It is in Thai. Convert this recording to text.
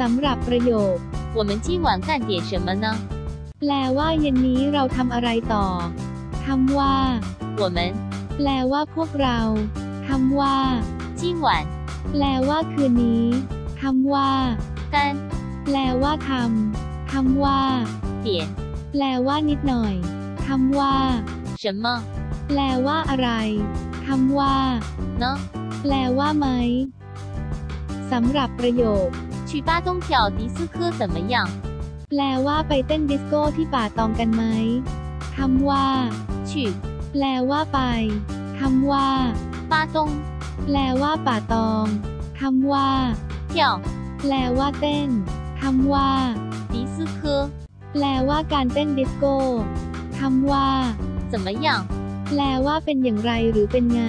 สำหรับประโยค 我们今晚干点什么呢？ แปลว่าเย็นนี้เราทำอะไรต่อคำว่า 我们 แปลว่าพวกเราคำว่า 今晚 แปลว่าคืนนี้คำว่า 干 แปลว่าทำคำว่า 点 แปลว่านิดหน่อยคำว่า 什么 แปลว่าอะไรคำว่า 呢？ แปลว่าไหมสำหรับประโยค 去巴东跳迪斯科怎么样？ แปลว่าไปเต้นดิสโก้ที่ป่าตองกันไหมคำว่า 去 แปลว่าไปคำว่า 巴东 แปลว่าป่าตองคำว่า 跳 แปลว่าเต้นคำว่า 迪斯科 แปลว่าการเต้นดิสโก้คำว่า 怎么样？ แปลว่าเป็นอย่างไรหรือเป็นไง